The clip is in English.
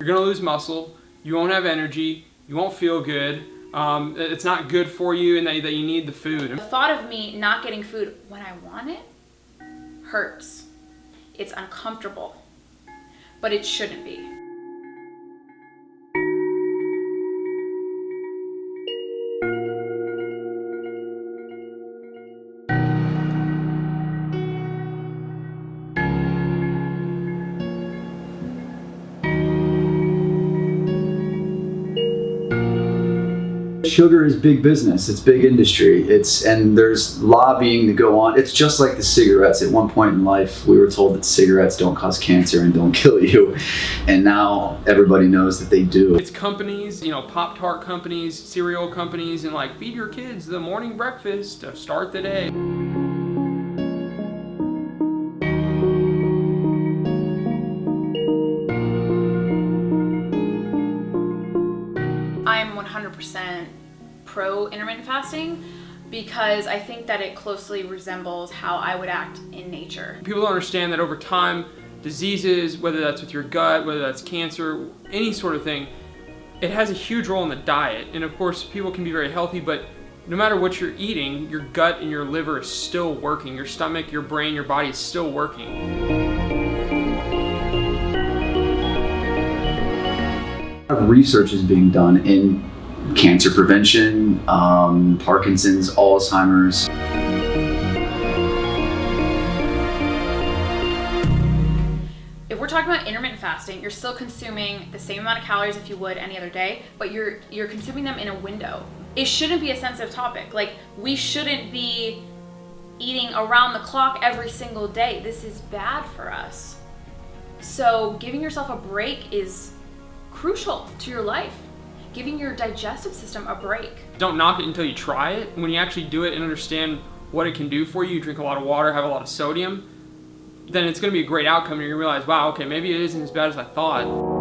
You're gonna lose muscle, you won't have energy, you won't feel good, um, it's not good for you and that, that you need the food. The thought of me not getting food when I want it hurts. It's uncomfortable, but it shouldn't be. Sugar is big business. It's big industry. It's and there's lobbying to go on. It's just like the cigarettes. At one point in life, we were told that cigarettes don't cause cancer and don't kill you, and now everybody knows that they do. It's companies, you know, Pop Tart companies, cereal companies, and like feed your kids the morning breakfast to start the day. I'm 100% pro intermittent fasting because I think that it closely resembles how I would act in nature. People don't understand that over time, diseases, whether that's with your gut, whether that's cancer, any sort of thing, it has a huge role in the diet. And of course, people can be very healthy, but no matter what you're eating, your gut and your liver is still working. Your stomach, your brain, your body is still working. Of research is being done in cancer prevention, um, Parkinson's, Alzheimer's. If we're talking about intermittent fasting, you're still consuming the same amount of calories if you would any other day, but you're you're consuming them in a window. It shouldn't be a sensitive topic. Like we shouldn't be eating around the clock every single day. This is bad for us. So giving yourself a break is crucial to your life giving your digestive system a break. Don't knock it until you try it. When you actually do it and understand what it can do for you, drink a lot of water, have a lot of sodium, then it's going to be a great outcome and you realize, wow, okay, maybe it isn't as bad as I thought.